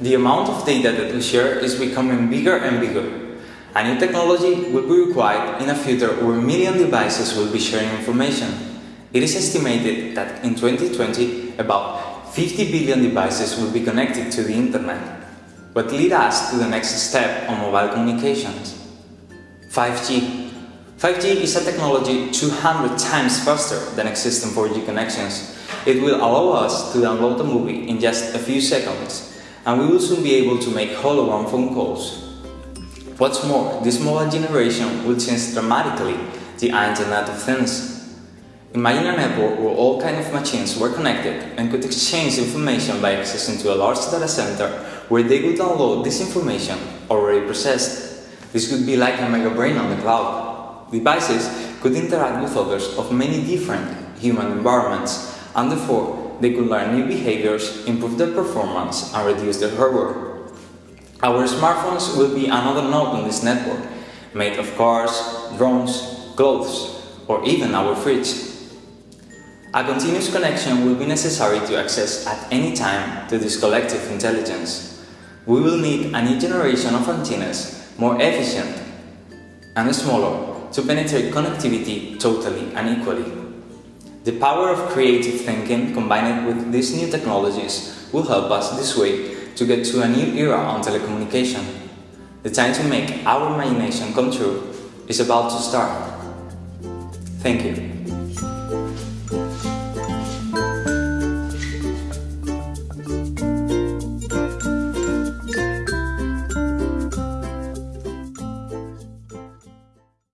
The amount of data that we share is becoming bigger and bigger. A new technology will be required in a future where million devices will be sharing information. It is estimated that in 2020, about 50 billion devices will be connected to the internet. What lead us to the next step on mobile communications. 5G. 5G is a technology 200 times faster than existing 4G connections. It will allow us to download a movie in just a few seconds and we will soon be able to make hologram phone calls. What's more, this mobile generation will change dramatically the Internet of Things. Imagine a network where all kinds of machines were connected and could exchange information by accessing to a large data center where they could download this information already processed. This could be like a mega brain on the cloud. Devices could interact with others of many different human environments and therefore they could learn new behaviors, improve their performance, and reduce their hardware. Our smartphones will be another node on this network, made of cars, drones, clothes, or even our fridge. A continuous connection will be necessary to access at any time to this collective intelligence. We will need a new generation of antennas, more efficient and smaller, to penetrate connectivity totally and equally. The power of creative thinking combined with these new technologies will help us this way to get to a new era on telecommunication. The time to make our imagination come true is about to start. Thank you.